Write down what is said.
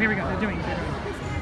Here we go, they're doing it.